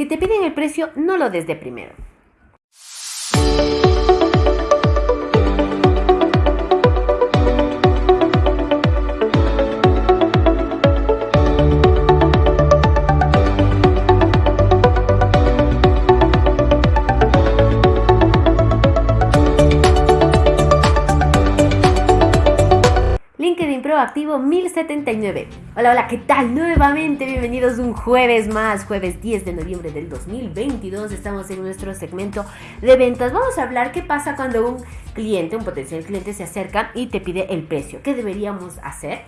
Si te piden el precio, no lo des de primero. Activo 1079. Hola, hola, ¿qué tal? Nuevamente, bienvenidos un jueves más, jueves 10 de noviembre del 2022. Estamos en nuestro segmento de ventas. Vamos a hablar qué pasa cuando un cliente, un potencial cliente se acerca y te pide el precio. ¿Qué deberíamos hacer?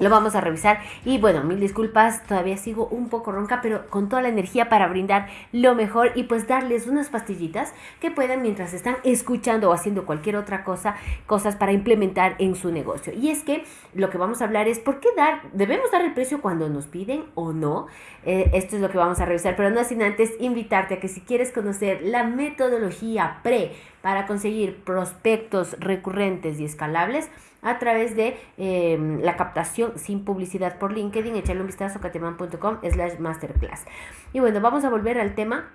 Lo vamos a revisar y bueno, mil disculpas, todavía sigo un poco ronca, pero con toda la energía para brindar lo mejor y pues darles unas pastillitas que puedan mientras están escuchando o haciendo cualquier otra cosa, cosas para implementar en su negocio. Y es que lo que vamos a hablar es por qué dar, debemos dar el precio cuando nos piden o no. Eh, esto es lo que vamos a revisar, pero no sin antes invitarte a que si quieres conocer la metodología pre para conseguir prospectos recurrentes y escalables, a través de em, la captación sin publicidad por LinkedIn. Echarle un vistazo a cateman.com slash masterclass. Y bueno, vamos a volver al tema.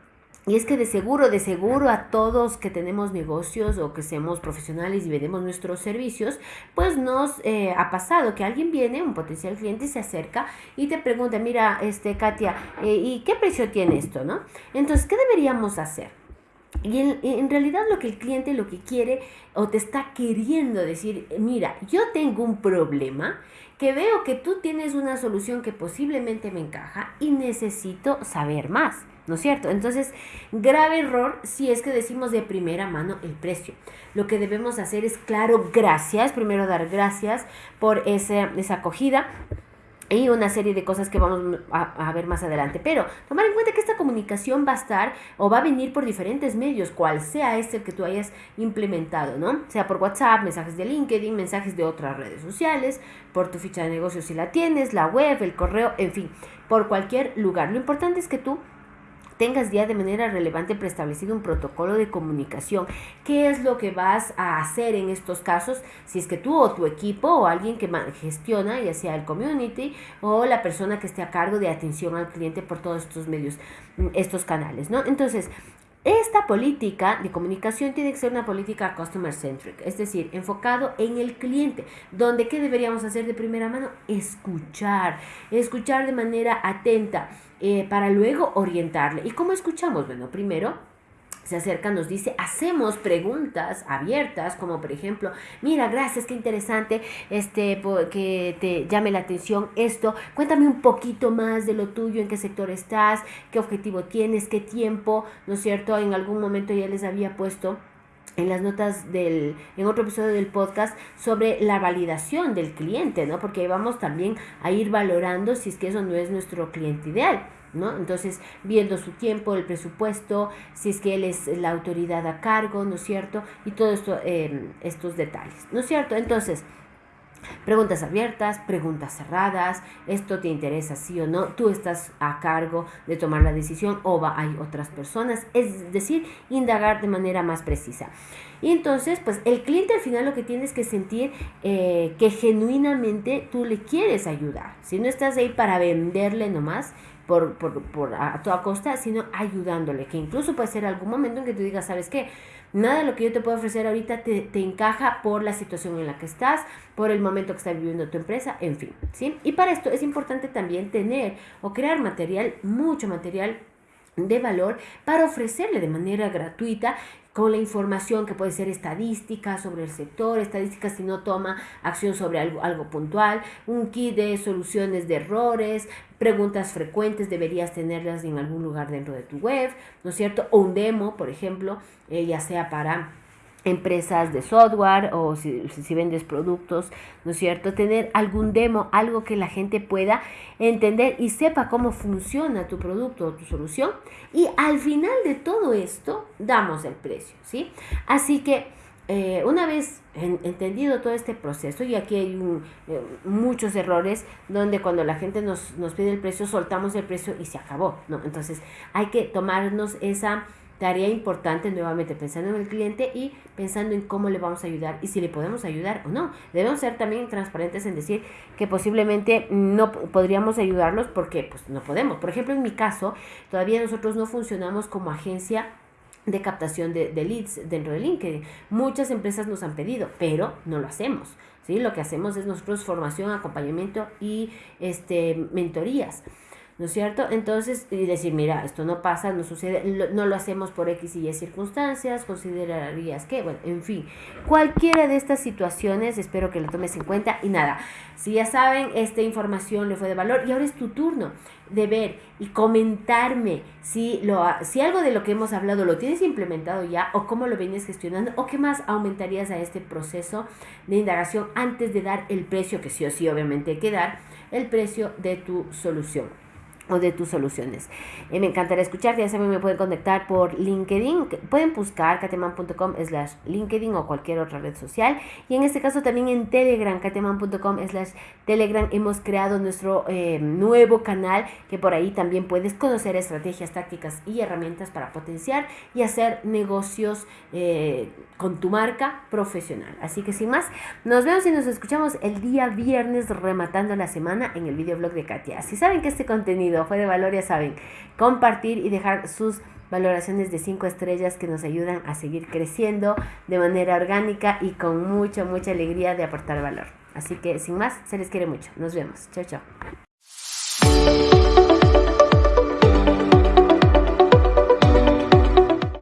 Y es que de seguro, de seguro a todos que tenemos negocios o que seamos profesionales y vendemos nuestros servicios, pues nos eh, ha pasado que alguien viene, un potencial cliente, se acerca y te pregunta, mira, este, Katia, eh, ¿y qué precio tiene esto, no? Entonces, ¿qué deberíamos hacer? Y en, realidad lo que el cliente lo que quiere o te está queriendo decir, mira, yo tengo un problema que veo que tú tienes una solución que posiblemente me encaja y necesito saber más, ¿no es cierto? Entonces, grave error si es que decimos de primera mano el precio. Lo que debemos hacer es, claro, gracias, primero dar gracias por esa, esa acogida y una serie de cosas que vamos a, ver más adelante. Pero tomar en cuenta que esta comunicación va a estar o va a venir por diferentes medios, cual sea este que tú hayas implementado, ¿no? Sea por WhatsApp, mensajes de LinkedIn, mensajes de otras redes sociales, por tu ficha de negocio si la tienes, la web, el correo, en fin, por cualquier lugar. Lo importante es que tú tengas ya de manera relevante preestablecido un protocolo de comunicación. ¿Qué es lo que vas a hacer en estos casos? Si es que tú o tu equipo o alguien que gestiona, ya sea el community o la persona que esté a cargo de atención al cliente por todos estos medios, mm, estos canales, ¿no? Entonces, esta política de comunicación tiene que ser una política customer centric, es decir, enfocado en el cliente, donde ¿qué deberíamos hacer de primera mano? Escuchar, escuchar de manera atenta eh, para luego orientarle. ¿Y cómo escuchamos? Bueno, primero se acerca, nos dice, hacemos preguntas abiertas, como por ejemplo, mira, gracias, qué interesante, este, que te llame la atención esto, cuéntame un poquito más de lo tuyo, en qué sector estás, qué objetivo tienes, qué tiempo, ¿no es cierto? En algún momento ya les había puesto en las notas del, en otro episodio del podcast sobre la validación del cliente, ¿no? Porque vamos también a ir valorando si es que eso no es nuestro cliente ideal. ¿No? Entonces, viendo su tiempo, el presupuesto, si es que él es la autoridad a cargo, ¿no es cierto? Y todos esto, em, estos detalles, ¿no es cierto? Entonces, Preguntas abiertas, preguntas cerradas, esto te interesa sí o no, tú estás a cargo de tomar la decisión o va, hay otras personas, es decir, indagar de manera más precisa. Y entonces, pues el cliente al final lo que tienes que sentir eh, que genuinamente tú le quieres ayudar. Si no estás ahí para venderle nomás, por, por, por a toda costa, sino ayudándole, que incluso puede ser algún momento en que tú digas, ¿sabes qué? Nada de lo que yo te puedo ofrecer ahorita te, te, encaja por la situación en la que estás, por el momento que está viviendo tu empresa, en fin, ¿sí? Y para esto es importante también tener o crear material, mucho material de valor para ofrecerle de manera gratuita con la información que puede ser estadística sobre el sector, estadística si no toma acción sobre algo, algo puntual, un kit de soluciones de errores, preguntas frecuentes deberías tenerlas en algún lugar dentro de tu web, ¿no es cierto? O un demo, por ejemplo, eh, ya sea para empresas de software o si, si, vendes productos, ¿no es cierto? Tener algún demo, algo que la gente pueda entender y sepa cómo funciona tu producto o tu solución. Y al final de todo esto, damos el precio, ¿sí? Así que eh, una vez entendido todo este proceso, y aquí hay eh, muchos errores donde cuando la gente nos, nos pide el precio, soltamos el precio y se acabó, ¿no? Entonces hay que tomarnos esa tarea importante nuevamente pensando en el cliente y pensando en cómo le vamos a ayudar y si le podemos ayudar o no. Debemos ser también transparentes en decir que posiblemente no podríamos ayudarlos porque pues no podemos. Por ejemplo, en mi caso, todavía nosotros no funcionamos como agencia de captación de, leads dentro de LinkedIn. Muchas empresas nos han pedido, pero no lo hacemos. ¿sí? Lo que hacemos es nosotros formación, acompañamiento y este, mentorías. ¿No es cierto? Entonces, y decir, mira, esto no pasa, no sucede, no lo hacemos por X y Y circunstancias, considerarías que, bueno, en fin, cualquiera de estas situaciones, espero que lo tomes en cuenta y nada, si ya saben, esta información le fue de valor y ahora es tu turno de ver y comentarme si, lo, si algo de lo que hemos hablado lo tienes implementado ya o cómo lo vienes gestionando o qué más aumentarías a este proceso de indagación antes de dar el precio, que sí o sí obviamente hay que dar, el precio de tu solución o de tus soluciones. Eh, me encantaría escucharte, ya saben, me pueden conectar por LinkedIn, pueden buscar cateman.com slash LinkedIn o cualquier otra red social y en este caso también en Telegram, cateman.com slash Telegram hemos creado nuestro eh, nuevo canal que por ahí también puedes conocer estrategias, tácticas y herramientas para potenciar y hacer negocios eh, con tu marca profesional. Así que sin más, nos vemos y nos escuchamos el día viernes rematando la semana en el videoblog de Katia. Si saben que este fue de valor, ya saben, compartir y dejar sus valoraciones de 5 estrellas que nos ayudan a seguir creciendo de manera orgánica y con mucha, mucha alegría de aportar valor. Así que sin más, se les quiere mucho. Nos vemos. Chao, chao.